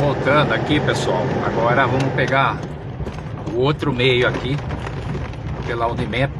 Voltando aqui, pessoal. Agora vamos pegar o outro meio aqui, pela Unimap,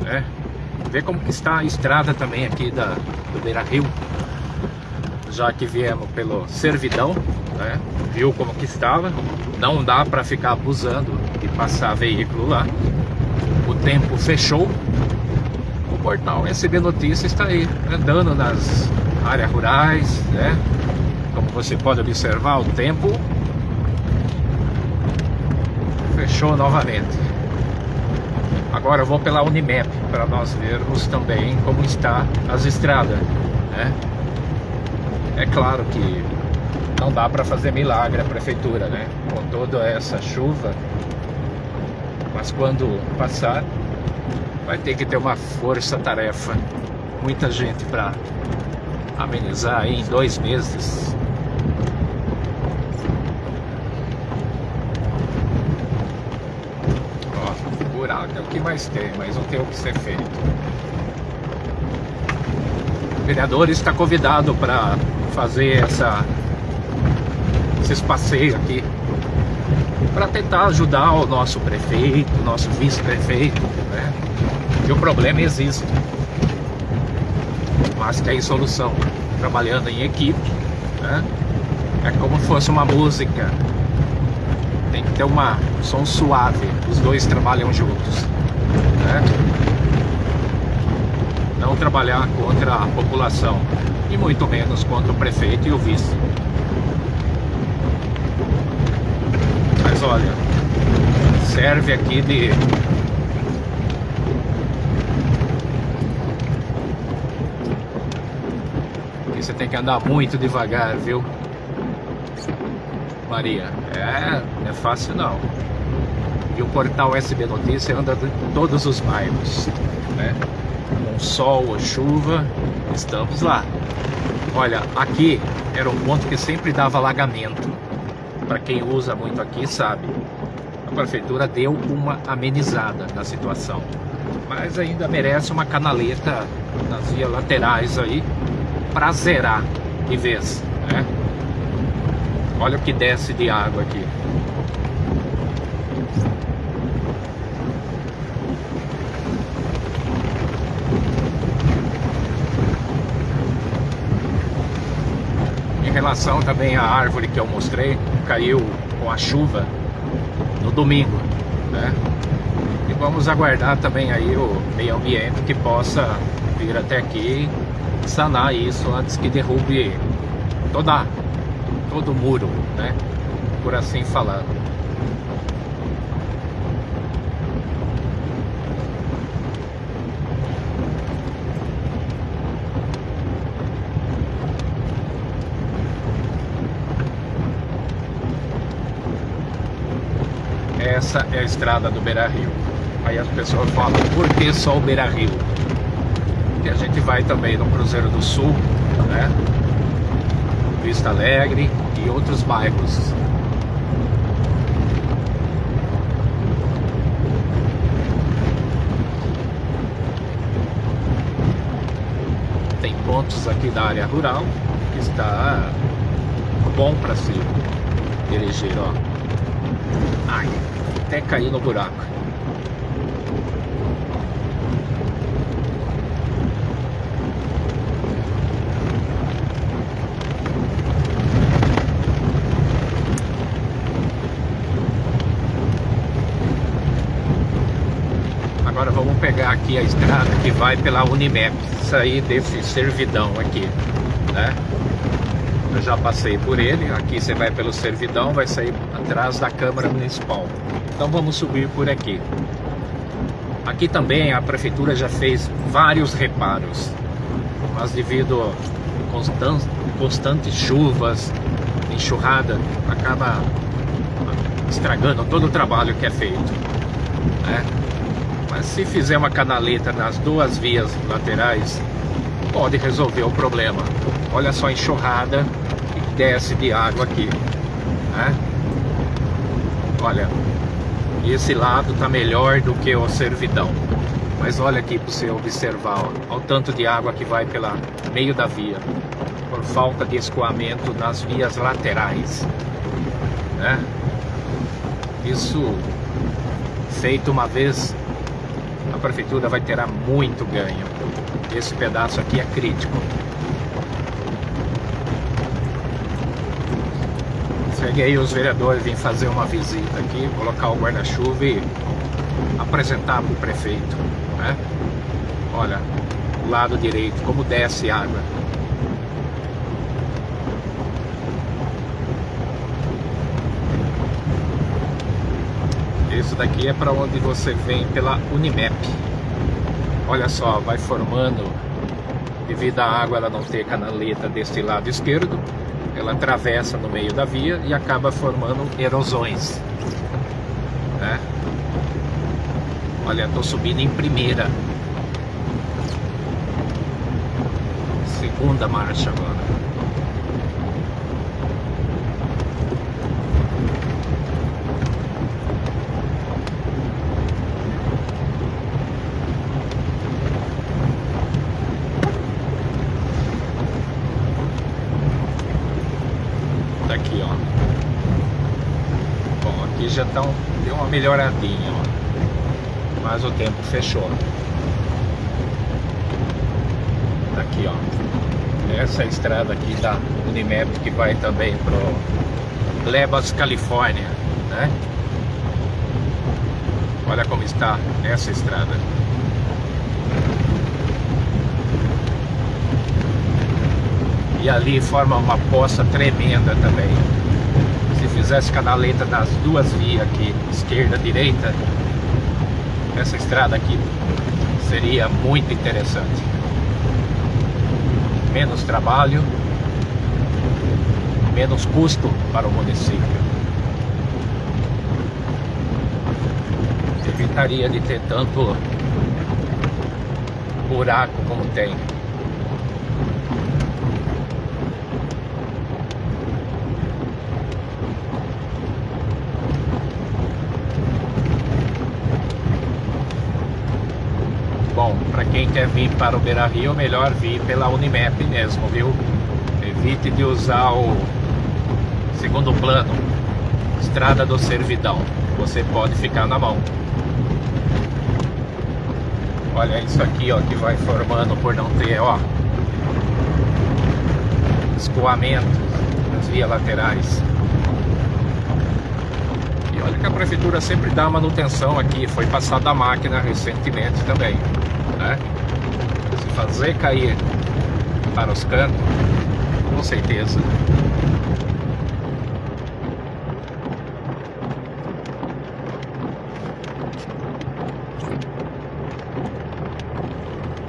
né? Ver como que está a estrada também aqui da, do Beira Rio. Já que viemos pelo Servidão, né? Viu como que estava. Não dá para ficar abusando e passar veículo lá. O tempo fechou. O portal SB Notícias está aí, andando nas áreas rurais, né? Você pode observar, o tempo fechou novamente. Agora eu vou pela Unimap para nós vermos também como está as estradas. Né? É claro que não dá para fazer milagre a prefeitura, né? Com toda essa chuva. Mas quando passar, vai ter que ter uma força-tarefa. Muita gente para amenizar em dois meses é o que mais tem, mas não tem o que ser feito. O vereador está convidado para fazer essa, esses passeios aqui para tentar ajudar o nosso prefeito, o nosso vice-prefeito, né? Que o problema existe, mas tem solução, trabalhando em equipe, né? É como se fosse uma música, tem que ter uma, um som suave, os dois trabalham juntos. Né? Não trabalhar contra a população e muito menos contra o prefeito e o vice. Mas olha, serve aqui de você tem que andar muito devagar, viu? Maria. É, é fácil não. E o portal SB Notícia anda em todos os bairros, né? Com sol ou chuva, estamos lá. Olha, aqui era um ponto que sempre dava alagamento. Para quem usa muito aqui sabe. A prefeitura deu uma amenizada na situação. Mas ainda merece uma canaleta nas vias laterais aí para zerar de vez, né? Olha o que desce de água aqui. Em relação também à árvore que eu mostrei, caiu com a chuva no domingo, né? E vamos aguardar também aí o meio ambiente que possa vir até aqui sanar isso antes que derrube toda todo muro, né? Por assim falando. Essa é a estrada do Beira Rio. Aí as pessoas falam, por que só o Beira Rio? Porque a gente vai também no Cruzeiro do Sul, né? Vista Alegre e outros bairros. Tem pontos aqui da área rural que está bom para se dirigir, ó. Ai, até cair no buraco. Agora vamos pegar aqui a estrada que vai pela Unimap, sair desse servidão aqui, né? Eu já passei por ele, aqui você vai pelo servidão, vai sair atrás da Câmara Municipal. Então vamos subir por aqui. Aqui também a Prefeitura já fez vários reparos, mas devido a constantes, chuvas, enxurrada, acaba estragando todo o trabalho que é feito. Né? Se fizer uma canaleta nas duas vias laterais, pode resolver o problema. Olha só a enxurrada que desce de água aqui. Né? Olha, esse lado tá melhor do que o servidão. Mas olha aqui para você observar, ó, o tanto de água que vai pela meio da via, por falta de escoamento nas vias laterais. né? Isso feito uma vez, prefeitura vai ter muito ganho. Esse pedaço aqui é crítico. Cheguei os vereadores vêm fazer uma visita aqui, colocar o guarda-chuva e apresentar para o prefeito. Né? Olha, o lado direito, como desce água. Isso daqui é para onde você vem pela Unimap. Olha só, vai formando, devido à água ela não ter canaleta deste lado esquerdo, ela atravessa no meio da via e acaba formando erosões. Né? Olha, estou subindo em primeira. Segunda marcha agora. Tá aqui, ó. Aqui já um, deu uma melhoradinha, ó mas o tempo fechou. Tá aqui, ó. Essa estrada aqui da Unimap que vai também pro Lebas, Califórnia, né? Olha como está essa estrada. E ali forma uma poça tremenda também. Se fizesse canaleta nas duas vias aqui, esquerda, direita, essa estrada aqui seria muito interessante. Menos trabalho, menos custo para o município. Evitaria de ter tanto buraco como tem. Bom, para quem quer vir para o Beira Rio, melhor vir pela Unimap mesmo, viu? Evite de usar o segundo plano, Estrada do Servidão. Você pode ficar na mão. Olha isso aqui, ó, que vai formando por não ter, ó, escoamento nas vias laterais. E olha que a prefeitura sempre dá manutenção aqui, foi passada a máquina recentemente também né? Se fazer cair para os cantos, com certeza.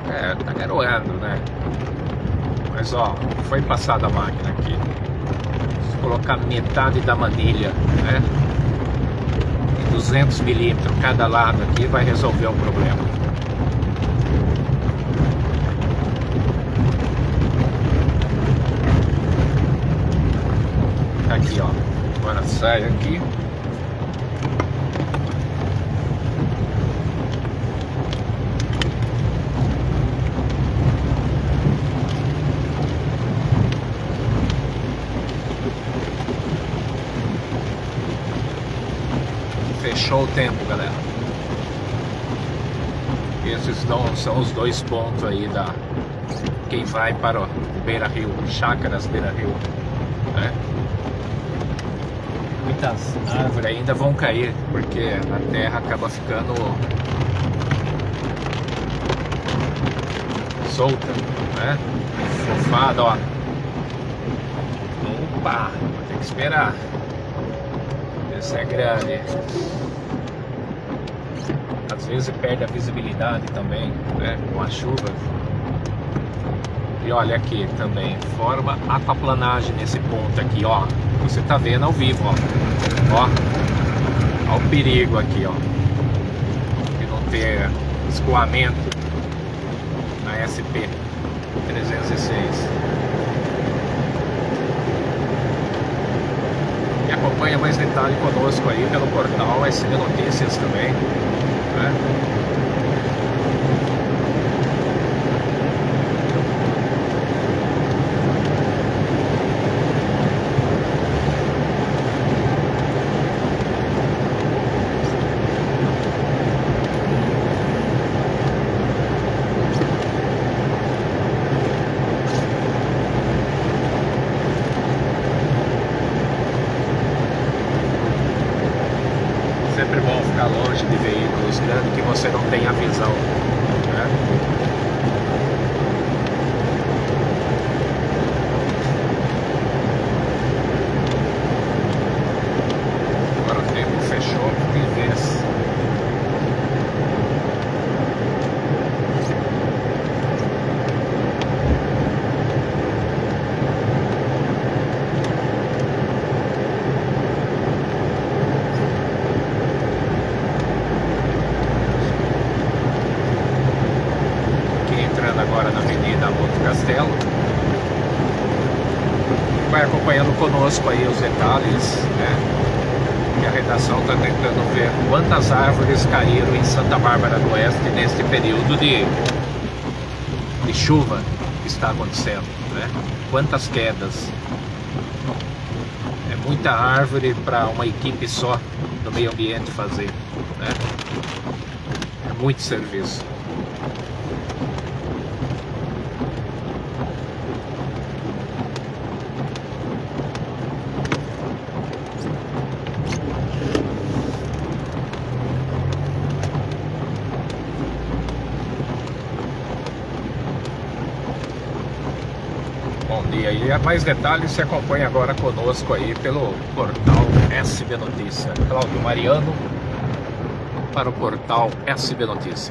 É, tá garoando, né? Mas ó, foi passada a máquina aqui. Se colocar metade da manilha, né? 200 milímetros cada lado aqui vai resolver o problema. Aqui, ó. Agora sai aqui. Fechou o tempo, galera. Esses são os dois pontos aí da quem vai para o Beira Rio, Chácaras Beira Rio, né? Muitas árvores ainda vão cair, porque a terra acaba ficando solta, né? Fofada, ó. Opa, vou ter que esperar. Essa é grande. Às vezes perde a visibilidade também, né? Com a chuva. E olha aqui também, forma aquaplanagem nesse ponto aqui, ó. Você tá vendo ao vivo, ó. Ó. Ó o perigo aqui, ó. De não ter escoamento na SP 306. E acompanha mais detalhe conosco aí pelo portal SB Notícias também. Né? longe de veículos grandes que você não tem a visão. Né? Agora o tempo fechou de vez. Aqui entrando agora na Avenida Monte Castelo. Vai acompanhando conosco aí os detalhes, né? E a redação está tentando ver quantas árvores caíram em Santa Bárbara do Oeste neste período de, de chuva que está acontecendo, né? Quantas quedas. É muita árvore para uma equipe só do meio ambiente fazer, né? É muito serviço. Bom dia e mais detalhes se acompanha agora conosco aí pelo portal SB Notícia. Cláudio Mariano para o portal SB Notícia.